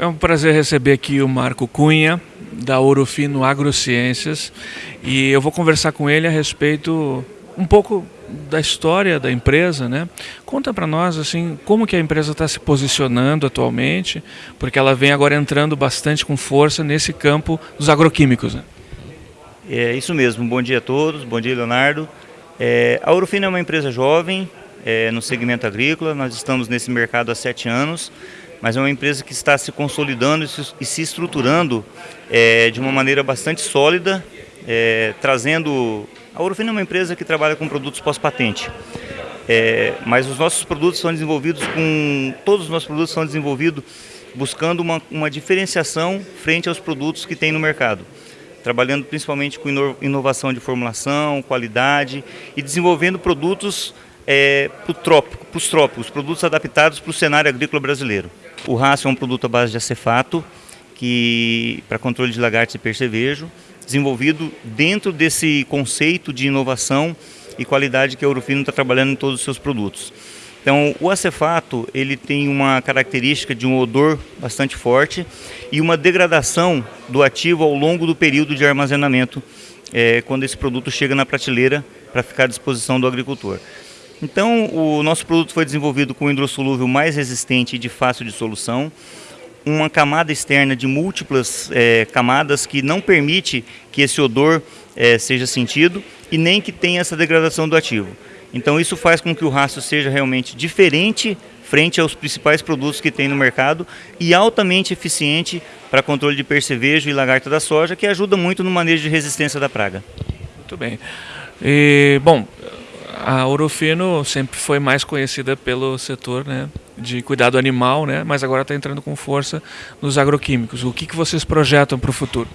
É um prazer receber aqui o Marco Cunha, da Ourofino Agrociências, e eu vou conversar com ele a respeito um pouco da história da empresa, né? Conta para nós assim como que a empresa está se posicionando atualmente, porque ela vem agora entrando bastante com força nesse campo dos agroquímicos. Né? É isso mesmo. Bom dia a todos. Bom dia, Leonardo. É, a Ourofino é uma empresa jovem é, no segmento agrícola. Nós estamos nesse mercado há sete anos mas é uma empresa que está se consolidando e se estruturando é, de uma maneira bastante sólida, é, trazendo... A Ourofino é uma empresa que trabalha com produtos pós-patente, é, mas os nossos produtos são desenvolvidos com... Todos os nossos produtos são desenvolvidos buscando uma, uma diferenciação frente aos produtos que tem no mercado. Trabalhando principalmente com inovação de formulação, qualidade e desenvolvendo produtos é, para trópico, os trópicos, produtos adaptados para o cenário agrícola brasileiro. O raço é um produto à base de acefato, que para controle de lagartos e percevejo, desenvolvido dentro desse conceito de inovação e qualidade que a Eurofino está trabalhando em todos os seus produtos. Então, o acefato ele tem uma característica de um odor bastante forte e uma degradação do ativo ao longo do período de armazenamento, é, quando esse produto chega na prateleira para ficar à disposição do agricultor. Então, o nosso produto foi desenvolvido com um hidrossolúvel mais resistente e de fácil dissolução, uma camada externa de múltiplas é, camadas que não permite que esse odor é, seja sentido e nem que tenha essa degradação do ativo. Então isso faz com que o rastro seja realmente diferente frente aos principais produtos que tem no mercado e altamente eficiente para controle de percevejo e lagarta da soja, que ajuda muito no manejo de resistência da praga. Muito bem. E, bom, a Orofino sempre foi mais conhecida pelo setor né, de cuidado animal, né, mas agora está entrando com força nos agroquímicos. O que, que vocês projetam para o futuro?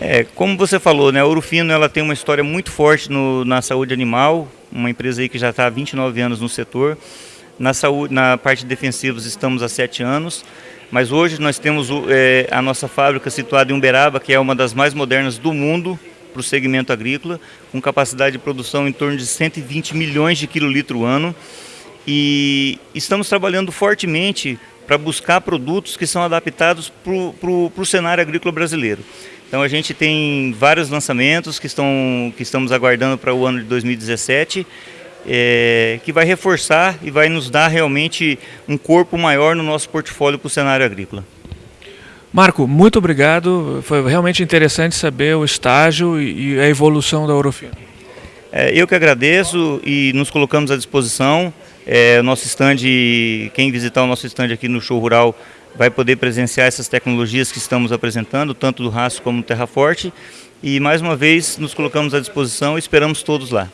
É, como você falou, né, a Orofino ela tem uma história muito forte no, na saúde animal, uma empresa aí que já está há 29 anos no setor. Na, saúde, na parte de defensivos estamos há 7 anos, mas hoje nós temos é, a nossa fábrica situada em Uberaba, que é uma das mais modernas do mundo, para o segmento agrícola, com capacidade de produção em torno de 120 milhões de quilolitro ano. E estamos trabalhando fortemente para buscar produtos que são adaptados para o cenário agrícola brasileiro. Então a gente tem vários lançamentos que, estão, que estamos aguardando para o ano de 2017, é, que vai reforçar e vai nos dar realmente um corpo maior no nosso portfólio para o cenário agrícola. Marco, muito obrigado. Foi realmente interessante saber o estágio e a evolução da Orofino. É, eu que agradeço e nos colocamos à disposição. É, nosso stand, quem visitar o nosso stand aqui no Show Rural vai poder presenciar essas tecnologias que estamos apresentando, tanto do Raço como do Terra Forte. E mais uma vez nos colocamos à disposição e esperamos todos lá.